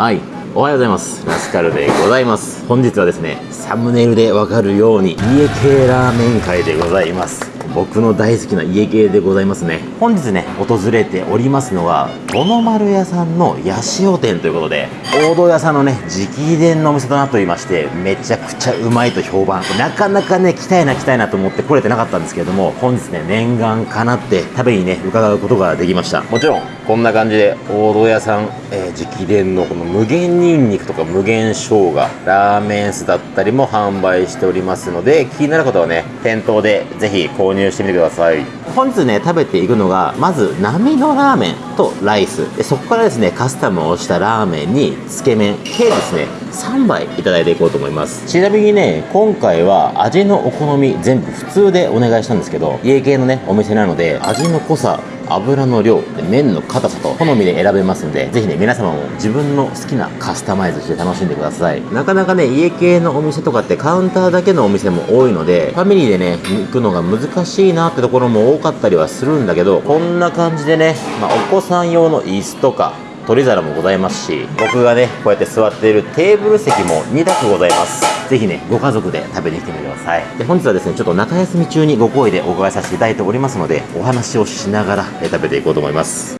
はい。おはようございます。ラスカルでございます。本日はですねサムネイルでわかるように家系ラーメン会でございます。僕の大好きな家系でございますね。本日ね訪れておりますのは五の丸屋さんの八潮店ということで王道屋さんのね直伝のお店となっておりましてめちゃくちゃうまいと評判。なかなかね来たいな来たいなと思って来れてなかったんですけれども本日ね念願かなって食べにね伺うことができました。もちろんこんな感じで王道屋さん、えー直伝のこの無限ニンニクとか無限生姜ラーメン酢だったりも販売しておりますので気になる方はね店頭でぜひ購入入してみてください。本日ね食べていくのがまず波のラーメンとライス。でそこからですねカスタムをしたラーメンにつけ麺。計ですね3杯いただいていこうと思います。ちなみにね今回は味のお好み全部普通でお願いしたんですけど家系のねお店なので味の濃さ油の量で麺の硬さと好みで選べますんでぜひね皆様も自分の好きなカスタマイズして楽しんでください。なかなかね家系のお店とかってカウンターだけのお店も多いのでファミリーでね行くのが難しいなってところも多かったりはするんだけどこんな感じでね、まあ、お子さん用の椅子とか取り皿もございますし僕がねこうやって座っているテーブル席も2択ございますぜひねご家族で食べに来てみてくださいで本日はですねちょっと中休み中にご好意でお伺いさせていただいておりますのでお話をしながら食べていこうと思います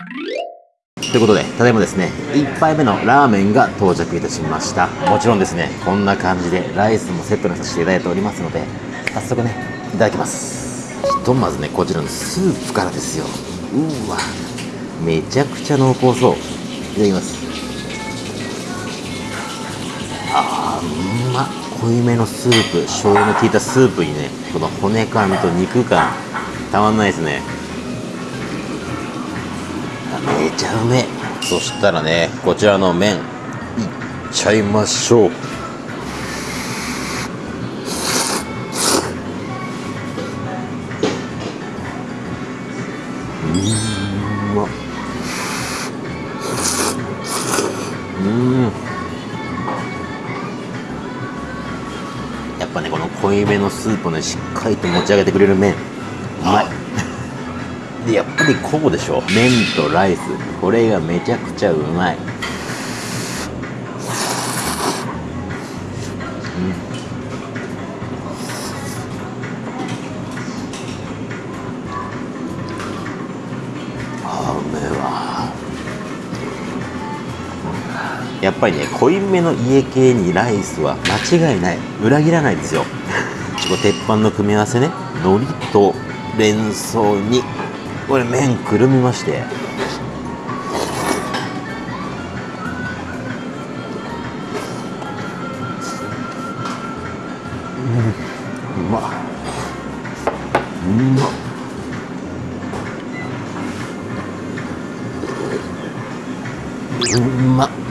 ということで、ただいまですね、1杯目のラーメンが到着いたしました。もちろんですね、こんな感じでライスもセットにさせていただいておりますので、早速ね、いただきます。ひとまずね、こちらのスープからですよ。うわ、めちゃくちゃ濃厚そう。いただきます。あー、うまっ。濃いめのスープ、醤油の効いたスープにね、この骨感と肉感、たまんないですね。めちゃうめえ。そしたらねこちらの麺。いっちゃいましょううのスープをねしっかりと持ち上げてくれる麺。うまい。でやっぱりこうでしょ麺とライス。これがめちゃくちゃうまい、あーうめえわ。やっぱりね濃いめの家系にライスは間違いない。裏切らないですよこれ鉄板の組み合わせね海苔とレンソーにこれ麺くるみまして。うんうまっうまっうまっ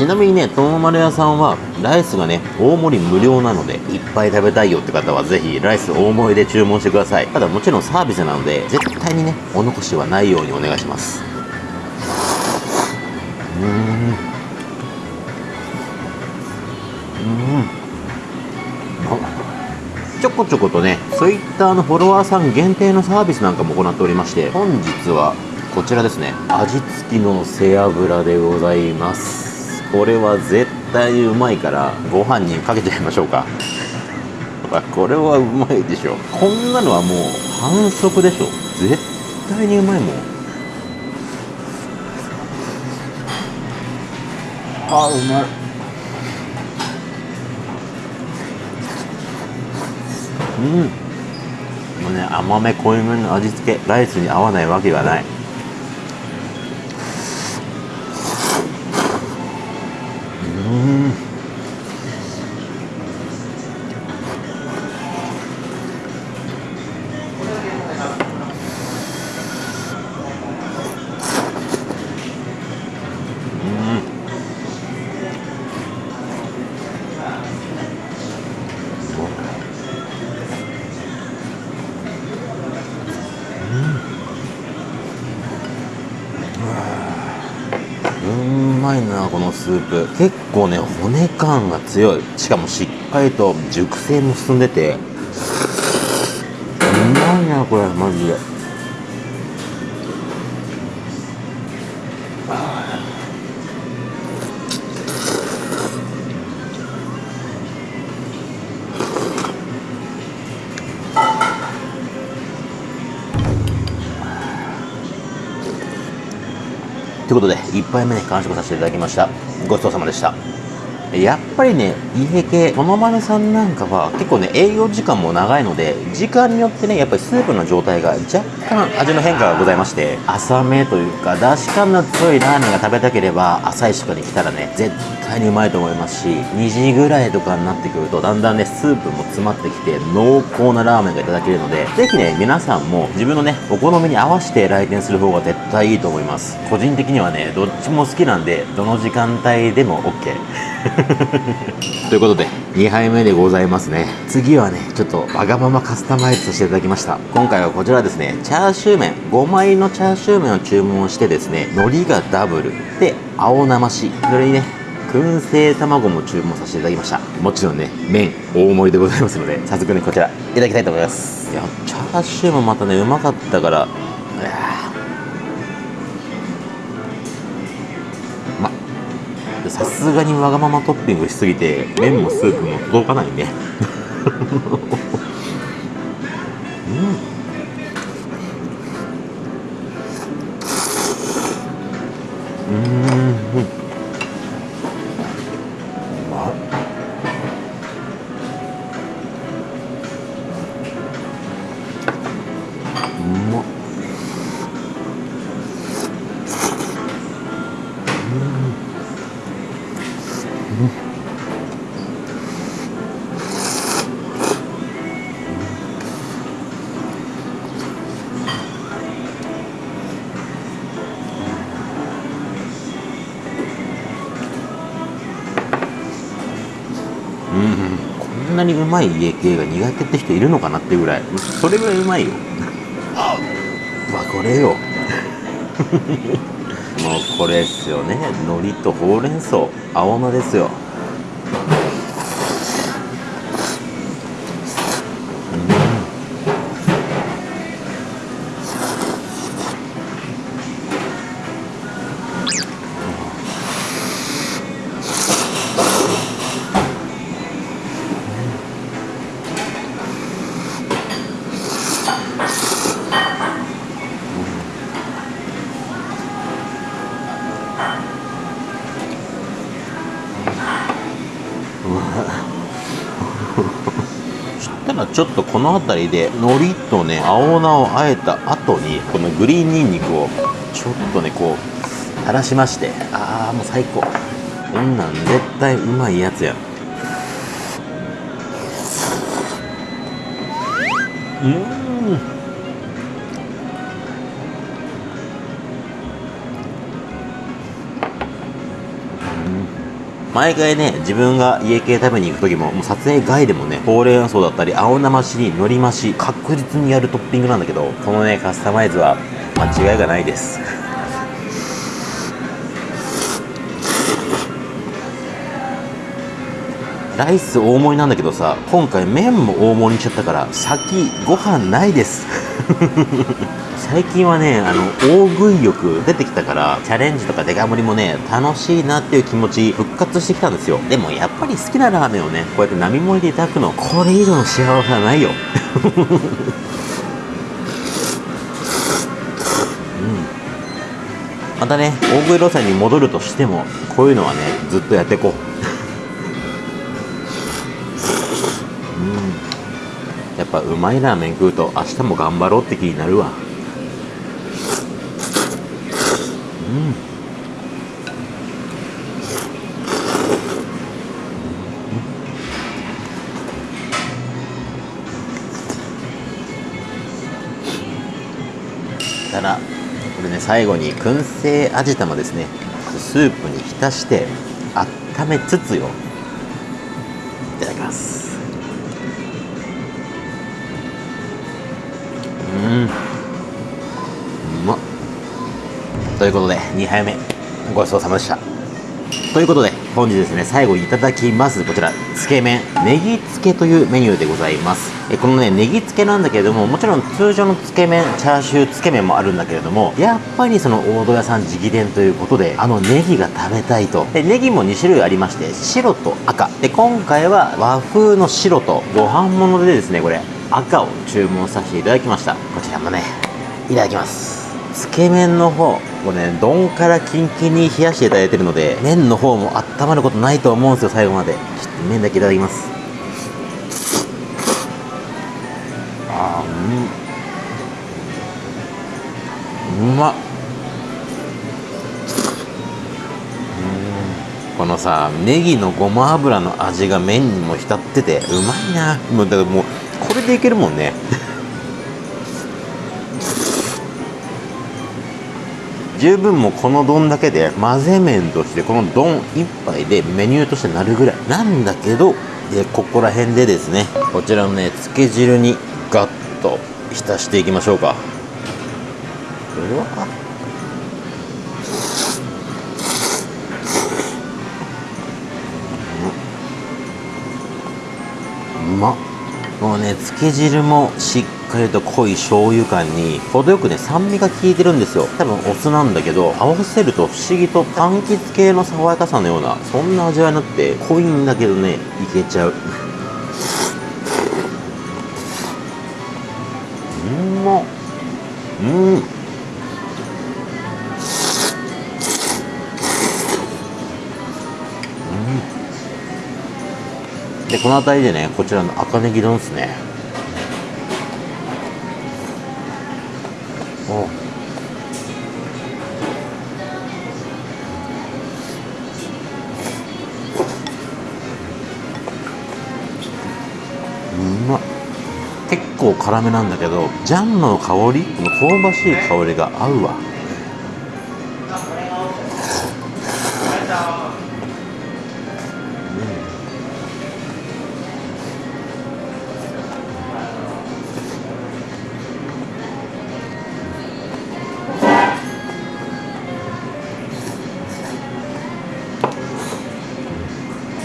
ちなみにね、ともまる屋さんはライスがね、大盛り無料なので、いっぱい食べたいよって方はぜひライス大盛りで注文してください。ただもちろんサービスなので、絶対にね、お残しはないようにお願いします。うーん。うん。ちょこちょことね、そういったあのフォロワーさん限定のサービスなんかも行っておりまして、本日はこちらですね、味付きの背脂でございます。これは絶対にうまいからご飯にかけちゃいましょうか。あこれはうまいでしょこんなのはもう反則でしょ絶対にうまいもん。あうまい。うん。もうね甘め濃いめの味付け。ライスに合わないわけがないうん。まいなこのスープ。結構ね骨感が強い。しかもしっかりと熟成も進んでて。うまいなこれマジで。ということで1杯目ね完食させていただきました。ごちそうさまでした。やっぱりね家系この丸さんなんかは結構ね営業時間も長いので時間によってねやっぱりスープの状態が若干味の変化がございまして浅めというかだし感の強いラーメンが食べたければ朝一とかに来たらね絶対にうまいと思いますし2時ぐらいとかになってくるとだんだんねスープも詰まってきて濃厚なラーメンがいただけるのでぜひね皆さんも自分のねお好みに合わせて来店する方が絶対いいと思います。個人的にはねどっちも好きなんでどの時間帯でも OK ということで2杯目でございますね。次はねちょっとわがままカスタマイズさせていただきました。今回はこちらですね。チャーシュー麺。5枚のチャーシュー麺を注文してですね海苔がダブル。で青生し。それにね燻製卵も注文させていただきました。もちろんね麺大盛りでございますので早速ねこちら。いただきたいと思います。いやチャーシューもまたねうまかったから。さすがにわがままトッピングしすぎて麺もスープも届かないね。うん。うんなにうまい家系が苦手って人いるのかなっていうぐらい。それぐらいうまいよ。う わこれよ。もうこれっすよね。海苔とほうれん草。青菜ですよちょっとこの辺りで海苔とね青菜をあえた後にこのグリーンニンニクをちょっとねこう垂らしましてああもう最高。こんなん絶対うまいやつやうん？毎回ね自分が家系食べに行く時ももう撮影外でもねほうれん草だったり青生しに海苔増し確実にやるトッピングなんだけどこのねカスタマイズは間違いがないです。ライス大盛りなんだけどさ今回麺も大盛りにしちゃったから先ご飯ないです。最近はねあの大食い欲出てきたからチャレンジとかデカ盛りもね楽しいなっていう気持ち復活してきたんですよ。でもやっぱり好きなラーメンをねこうやって並盛りでいただくのこれ以上の幸せはないよ。またね大食い路線に戻るとしてもこういうのはねずっとやっていこううん。やっぱうまいラーメン食うと明日も頑張ろうって気になるわ。うん。たらこれね最後に燻製味玉ですね。スープに浸して温めつつよ。いただきます。うん。うまっ。ということで2杯目ごちそうさまでした。ということで本日ですね最後いただきますこちらつけ麺。ネギつけというメニューでございます。えこのねネギつけなんだけれどももちろん通常のつけ麺チャーシューつけ麺もあるんだけれどもやっぱりその大戸屋さん直伝ということであのネギが食べたいと。でネギも2種類ありまして白と赤。で今回は和風の白とご飯物でですねこれ赤を注文させていただきました。こちらもねいただきます。つけ麺の方これね丼からキンキンに冷やしていただいてるので麺の方も温まることないと思うんですよ最後まで。ちょっと麺だけいただきます。あーうん。うまっ。このさネギのごま油の味が麺にも浸っててうまいな。もうだからもうこれでいけるもんね。十分もうこの丼だけで混ぜ麺としてこの丼一杯でメニューとしてなるぐらい。なんだけどでここら辺でですねこちらのねつけ汁にガッと浸していきましょうか。うわうまっ。もうねつけ汁もしっかりと濃い醤油感に程よくね酸味が効いてるんですよ。多分お酢なんだけど合わせると不思議と柑橘系の爽やかさのようなそんな味わいになって濃いんだけどねいけちゃう。うんまっ。うん。この辺りでねこちらの赤ネギ丼ですね。お。うまっ。結構辛めなんだけどジャンの香りこの香ばしい香りが合うわ。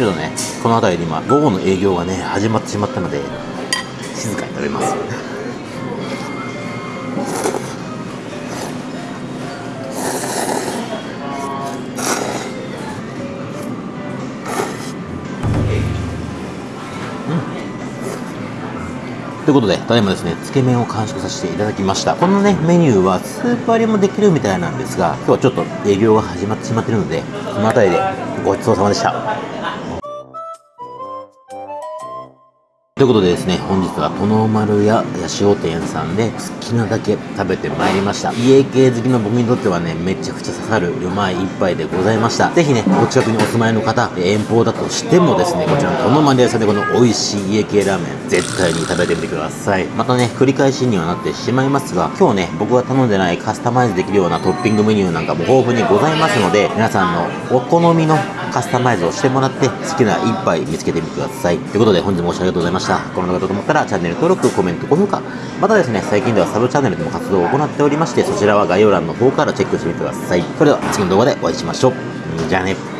ちょっとねこの辺りで今午後の営業がね始まってしまったので静かに食べますということで、ただいまですね、つけ麺を完食させていただきました。このね、メニューはスープ割りもできるみたいなんですが、今日はちょっと営業が始まってしまっているので、この辺りでごちそうさまでした。ということでですね、本日は殿丸屋八潮店さんで好きなだけ食べてまいりました。家系好きの僕にとってはね、めちゃくちゃ刺さるうまい一杯でございました。ぜひね、お近くにお住まいの方、遠方だとしてもですね、こちらの殿丸屋さんでこの美味しい家系ラーメン、絶対に食べてみてください。またね、繰り返しにはなってしまいますが、今日ね、僕が頼んでないカスタマイズできるようなトッピングメニューなんかも豊富にございますので、皆さんのお好みのカスタマイズをしてもらって、好きな一杯見つけてみてください。ということで、本日もご視聴ありがとうございましたした。この動画だと思ったら、チャンネル登録、コメント、高評価、またですね、最近ではサブチャンネルでも活動を行っておりまして、そちらは概要欄の方からチェックしてみてください。それでは、次の動画でお会いしましょう。じゃあね。